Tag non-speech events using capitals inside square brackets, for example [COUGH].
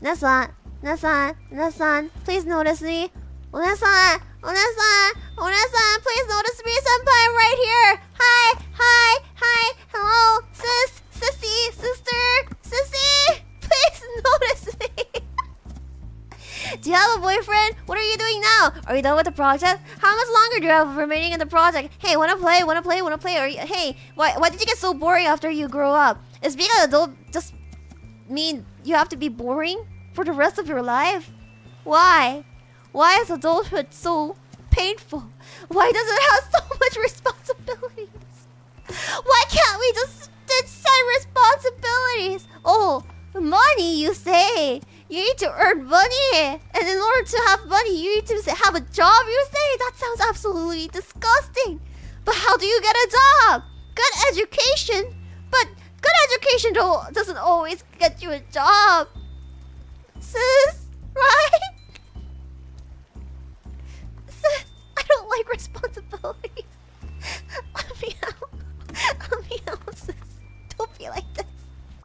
Nesan, Nesan, Nesan, please notice me. Onesan, Onesan, Onesan, please notice me. Senpai, I'm right here. Hi, hi, hi, hello, sis, sissy, sister, sissy. [LAUGHS] Please notice me. [LAUGHS] do you have a boyfriend? What are you doing now? Are you done with the project? How much longer do you have remaining in the project? Hey, wanna play? Wanna play? Wanna play? Or hey, why why did you get so boring after you grow up? Is being an adult just mean you have to be boring for the rest of your life? Why? Why is adulthood so painful? Why does it have so much responsibilities? Why can't we just set responsibilities? Oh, money, you say? You need to earn money, and in order to have money, you need to have a job. You say that sounds absolutely disgusting. But how do you get a job? Good education, education doesn't always get you a job, sis. Right? Sis, I don't like responsibility.